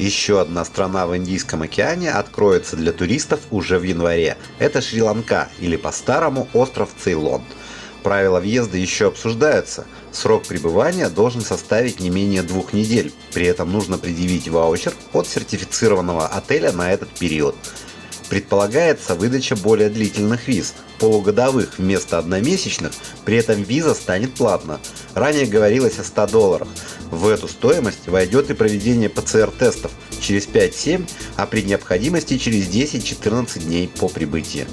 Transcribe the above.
Еще одна страна в Индийском океане откроется для туристов уже в январе. Это Шри-Ланка или по-старому остров Цейлон. Правила въезда еще обсуждаются. Срок пребывания должен составить не менее двух недель. При этом нужно предъявить ваучер от сертифицированного отеля на этот период. Предполагается выдача более длительных виз, полугодовых вместо одномесячных, при этом виза станет платна. Ранее говорилось о 100 долларах. В эту стоимость войдет и проведение ПЦР-тестов через 5-7, а при необходимости через 10-14 дней по прибытии.